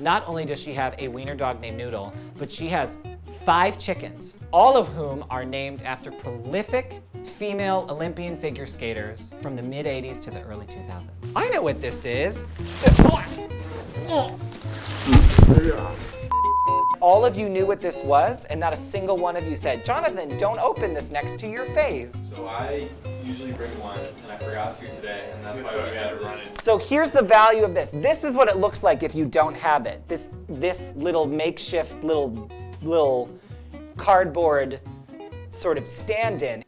Not only does she have a wiener dog named Noodle, but she has five chickens, all of whom are named after prolific female Olympian figure skaters from the mid 80s to the early 2000s. I know what this is. All of you knew what this was, and not a single one of you said, Jonathan, don't open this next to your face. So I usually bring one, and I forgot to today, and that's why we had to run it. So here's the value of this. This is what it looks like if you don't have it. This, this little makeshift little, little cardboard sort of stand-in.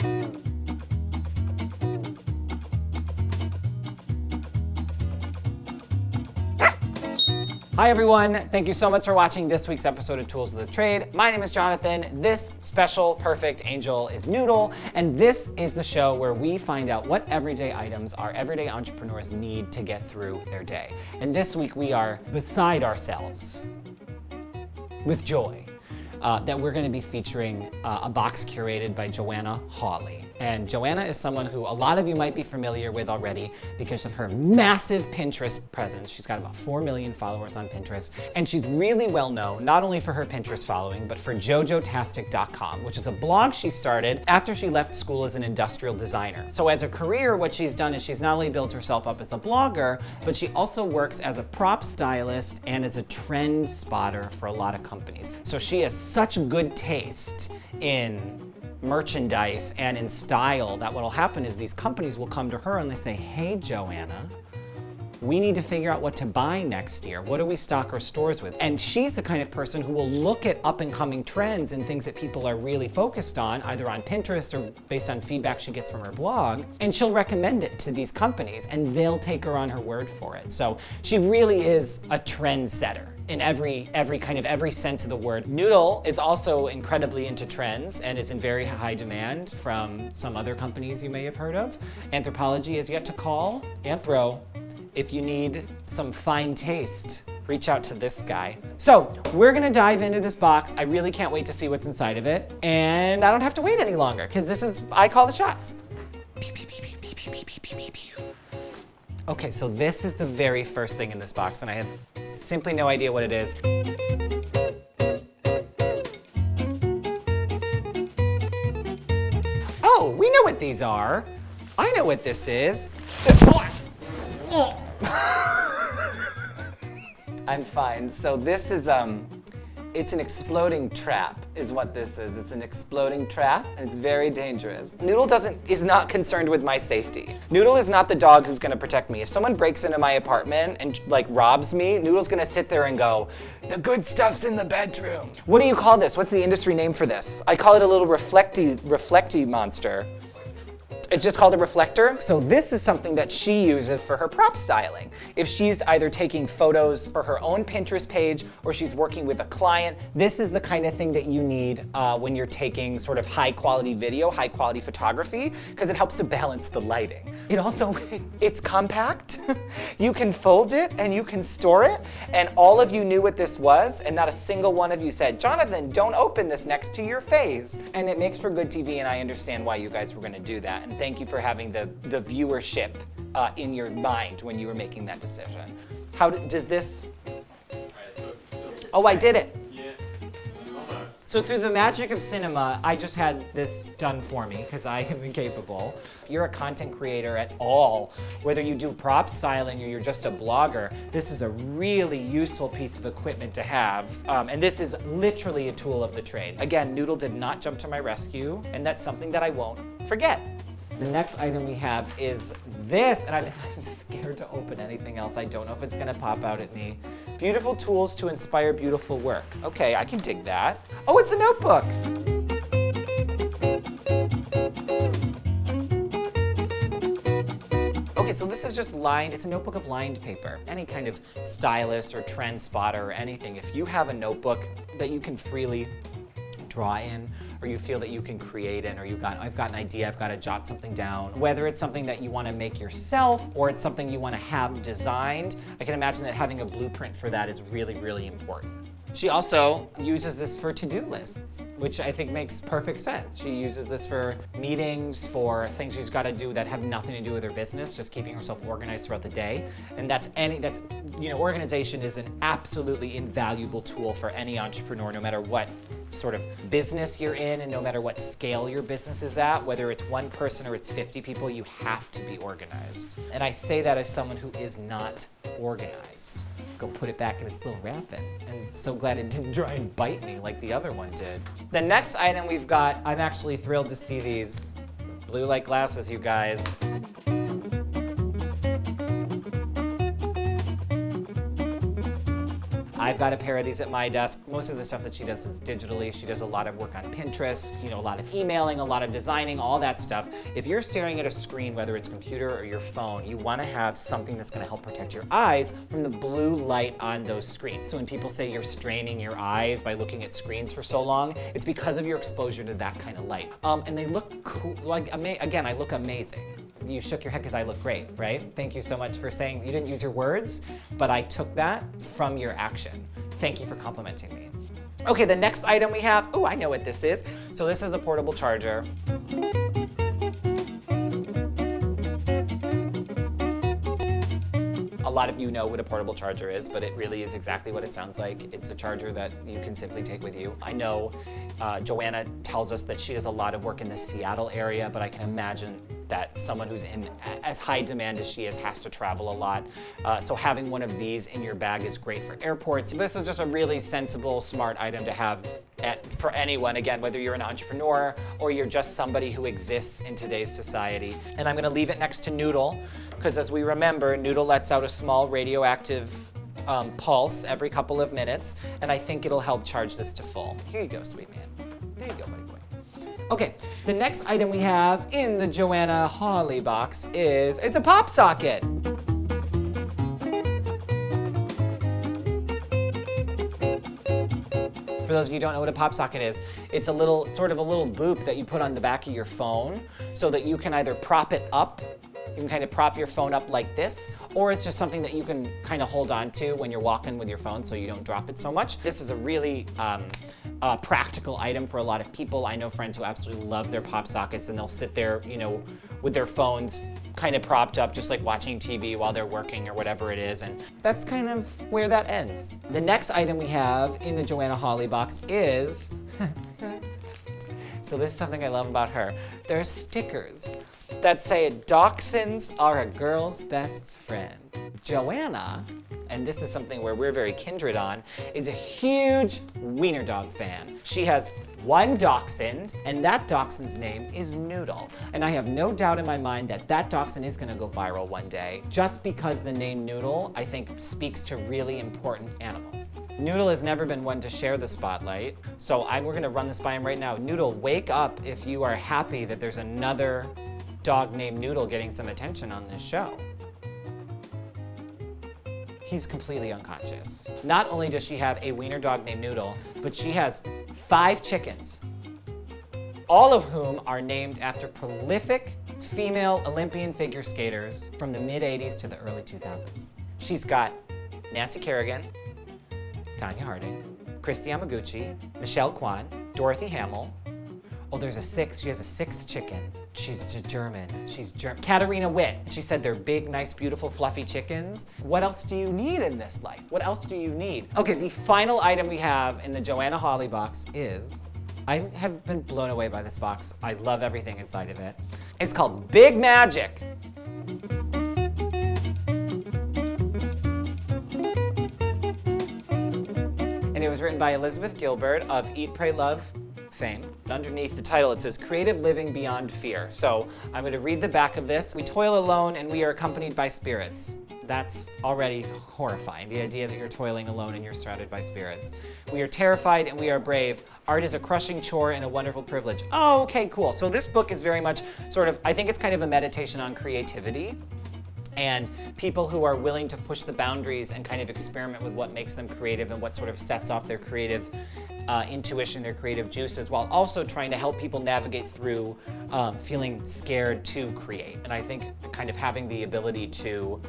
Hi everyone, thank you so much for watching this week's episode of Tools of the Trade. My name is Jonathan, this special perfect angel is Noodle, and this is the show where we find out what everyday items our everyday entrepreneurs need to get through their day. And this week we are beside ourselves with joy uh, that we're gonna be featuring uh, a box curated by Joanna Hawley. And Joanna is someone who a lot of you might be familiar with already because of her massive Pinterest presence. She's got about 4 million followers on Pinterest. And she's really well known, not only for her Pinterest following, but for jojotastic.com, which is a blog she started after she left school as an industrial designer. So as a career, what she's done is she's not only built herself up as a blogger, but she also works as a prop stylist and as a trend spotter for a lot of companies. So she has such good taste in merchandise and in style that what'll happen is these companies will come to her and they say, hey, Joanna, we need to figure out what to buy next year. What do we stock our stores with? And she's the kind of person who will look at up and coming trends and things that people are really focused on, either on Pinterest or based on feedback she gets from her blog, and she'll recommend it to these companies and they'll take her on her word for it. So she really is a trendsetter in every every kind of every sense of the word. Noodle is also incredibly into trends and is in very high demand from some other companies you may have heard of. Anthropologie is yet to call. Anthro, if you need some fine taste, reach out to this guy. So we're gonna dive into this box. I really can't wait to see what's inside of it. And I don't have to wait any longer because this is, I call the shots. Okay, so this is the very first thing in this box and I have simply no idea what it is. Oh, we know what these are. I know what this is. I'm fine. So this is, um, it's an exploding trap is what this is. It's an exploding trap and it's very dangerous. Noodle doesn't, is not concerned with my safety. Noodle is not the dog who's gonna protect me. If someone breaks into my apartment and like robs me, Noodle's gonna sit there and go, the good stuff's in the bedroom. What do you call this? What's the industry name for this? I call it a little reflecty, reflecty monster. It's just called a reflector. So this is something that she uses for her prop styling. If she's either taking photos for her own Pinterest page or she's working with a client, this is the kind of thing that you need uh, when you're taking sort of high quality video, high quality photography, because it helps to balance the lighting. It also, it's compact. you can fold it and you can store it. And all of you knew what this was and not a single one of you said, Jonathan, don't open this next to your face. And it makes for good TV and I understand why you guys were gonna do that. And thank you for having the, the viewership uh, in your mind when you were making that decision. How does this, oh, I did it. So through the magic of cinema, I just had this done for me because I am incapable. If you're a content creator at all, whether you do prop styling or you're just a blogger, this is a really useful piece of equipment to have. Um, and this is literally a tool of the trade. Again, Noodle did not jump to my rescue, and that's something that I won't forget. The next item we have is this, and I'm, I'm, scared to open anything else. I don't know if it's gonna pop out at me. Beautiful tools to inspire beautiful work. Okay, I can dig that. Oh, it's a notebook. Okay, so this is just lined, it's a notebook of lined paper. Any kind of stylist or trend spotter or anything, if you have a notebook that you can freely draw in, or you feel that you can create in, or you've got, I've got an idea, I've got to jot something down. Whether it's something that you want to make yourself, or it's something you want to have designed, I can imagine that having a blueprint for that is really, really important. She also uses this for to-do lists, which I think makes perfect sense. She uses this for meetings, for things she's got to do that have nothing to do with her business, just keeping herself organized throughout the day. And that's any that's you know, organization is an absolutely invaluable tool for any entrepreneur, no matter what sort of business you're in and no matter what scale your business is at, whether it's one person or it's 50 people, you have to be organized. And I say that as someone who is not organized. Go put it back in its little wrapping. And so glad it didn't try and bite me like the other one did. The next item we've got, I'm actually thrilled to see these blue light glasses, you guys. I've got a pair of these at my desk. Most of the stuff that she does is digitally. She does a lot of work on Pinterest, you know, a lot of emailing, a lot of designing, all that stuff. If you're staring at a screen, whether it's computer or your phone, you wanna have something that's gonna help protect your eyes from the blue light on those screens. So when people say you're straining your eyes by looking at screens for so long, it's because of your exposure to that kind of light. Um, and they look cool, like, again, I look amazing you shook your head because I look great, right? Thank you so much for saying you didn't use your words, but I took that from your action. Thank you for complimenting me. Okay, the next item we have, oh, I know what this is. So this is a portable charger. A lot of you know what a portable charger is, but it really is exactly what it sounds like. It's a charger that you can simply take with you. I know uh, Joanna tells us that she does a lot of work in the Seattle area, but I can imagine that someone who's in as high demand as she is has to travel a lot. Uh, so having one of these in your bag is great for airports. This is just a really sensible, smart item to have at, for anyone, again, whether you're an entrepreneur or you're just somebody who exists in today's society. And I'm gonna leave it next to Noodle, because as we remember, Noodle lets out a small radioactive um, pulse every couple of minutes, and I think it'll help charge this to full. Here you go, sweet man. Okay, the next item we have in the Joanna Hawley box is, it's a pop socket. For those of you who don't know what a pop socket is, it's a little, sort of a little boop that you put on the back of your phone so that you can either prop it up you can kind of prop your phone up like this, or it's just something that you can kind of hold on to when you're walking with your phone so you don't drop it so much. This is a really um, uh, practical item for a lot of people. I know friends who absolutely love their pop sockets and they'll sit there, you know, with their phones kind of propped up, just like watching TV while they're working or whatever it is. And that's kind of where that ends. The next item we have in the Joanna Hawley box is, so this is something I love about her. There are stickers that say dachshunds are a girl's best friend. Joanna, and this is something where we're very kindred on, is a huge wiener dog fan. She has one dachshund, and that dachshund's name is Noodle. And I have no doubt in my mind that that dachshund is gonna go viral one day, just because the name Noodle, I think, speaks to really important animals. Noodle has never been one to share the spotlight, so I, we're gonna run this by him right now. Noodle, wake up if you are happy that there's another dog named Noodle getting some attention on this show. He's completely unconscious. Not only does she have a wiener dog named Noodle, but she has five chickens, all of whom are named after prolific female Olympian figure skaters from the mid 80s to the early 2000s. She's got Nancy Kerrigan, Tonya Harding, Kristi Yamaguchi, Michelle Kwan, Dorothy Hamill. Oh, there's a sixth, she has a sixth chicken. She's German. She's German. Katarina Witt. She said they're big, nice, beautiful, fluffy chickens. What else do you need in this life? What else do you need? Okay, the final item we have in the Joanna Hawley box is, I have been blown away by this box. I love everything inside of it. It's called Big Magic. And it was written by Elizabeth Gilbert of Eat, Pray, Love, fame. Underneath the title, it says Creative Living Beyond Fear. So I'm going to read the back of this. We toil alone and we are accompanied by spirits. That's already horrifying, the idea that you're toiling alone and you're surrounded by spirits. We are terrified and we are brave. Art is a crushing chore and a wonderful privilege. Oh, okay, cool. So this book is very much sort of, I think it's kind of a meditation on creativity and people who are willing to push the boundaries and kind of experiment with what makes them creative and what sort of sets off their creative uh, intuition, their creative juices, while also trying to help people navigate through um, feeling scared to create. And I think kind of having the ability to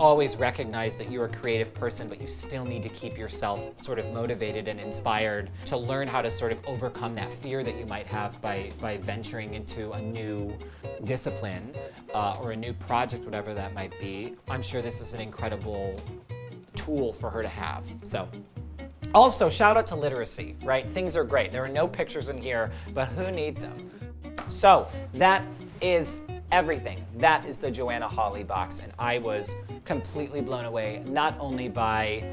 always recognize that you're a creative person, but you still need to keep yourself sort of motivated and inspired to learn how to sort of overcome that fear that you might have by, by venturing into a new discipline uh, or a new project, whatever that might be. I'm sure this is an incredible tool for her to have. So also, shout out to literacy, right? Things are great. There are no pictures in here, but who needs them? So that is everything. That is the Joanna Hawley box, and I was completely blown away, not only by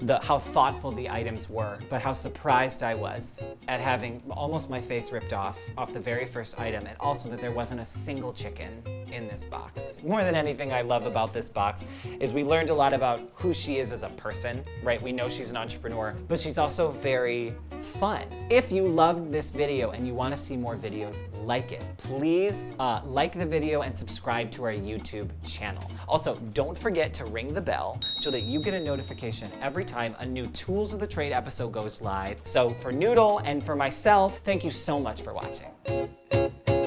the, how thoughtful the items were, but how surprised I was at having almost my face ripped off off the very first item, and also that there wasn't a single chicken in this box. More than anything I love about this box is we learned a lot about who she is as a person, right? We know she's an entrepreneur, but she's also very fun. If you loved this video and you want to see more videos like it, please uh, like the video and subscribe to our YouTube channel. Also, don't forget to ring the bell so that you get a notification every time a new Tools of the Trade episode goes live. So for Noodle and for myself, thank you so much for watching.